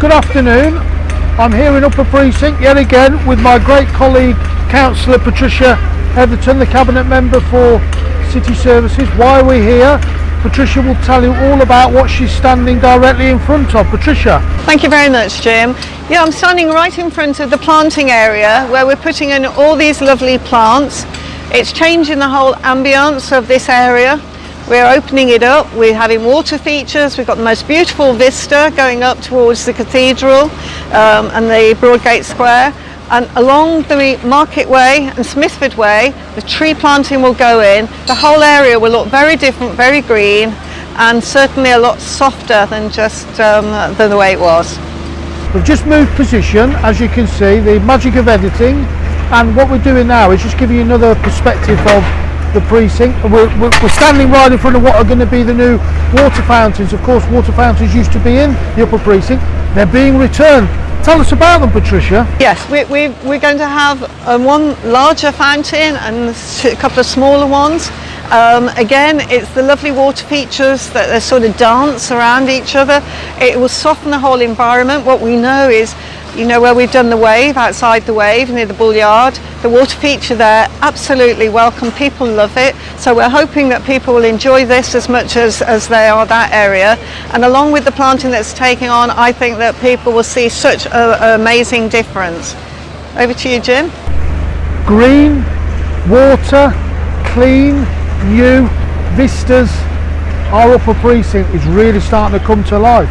good afternoon. I'm here in Upper Precinct yet again with my great colleague Councillor Patricia Hetherton, the Cabinet Member for City Services. Why are we here? Patricia will tell you all about what she's standing directly in front of. Patricia. Thank you very much, Jim. Yeah, I'm standing right in front of the planting area where we're putting in all these lovely plants. It's changing the whole ambience of this area. We're opening it up, we're having water features, we've got the most beautiful vista going up towards the cathedral um, and the Broadgate Square. And along the Market Way and Smithford Way, the tree planting will go in. The whole area will look very different, very green, and certainly a lot softer than just um, than the way it was. We've just moved position, as you can see, the magic of editing. And what we're doing now is just giving you another perspective of the precinct. We're, we're, we're standing right in front of what are going to be the new water fountains. Of course, water fountains used to be in the upper precinct. They're being returned. Tell us about them, Patricia. Yes, we, we, we're going to have um, one larger fountain and a couple of smaller ones. Um, again, it's the lovely water features that they sort of dance around each other. It will soften the whole environment. What we know is you know where we've done the wave, outside the wave near the Bull Yard, the water feature there, absolutely welcome, people love it. So we're hoping that people will enjoy this as much as, as they are that area. And along with the planting that's taking on, I think that people will see such an amazing difference. Over to you, Jim. Green, water, clean, new, vistas, our upper precinct is really starting to come to life.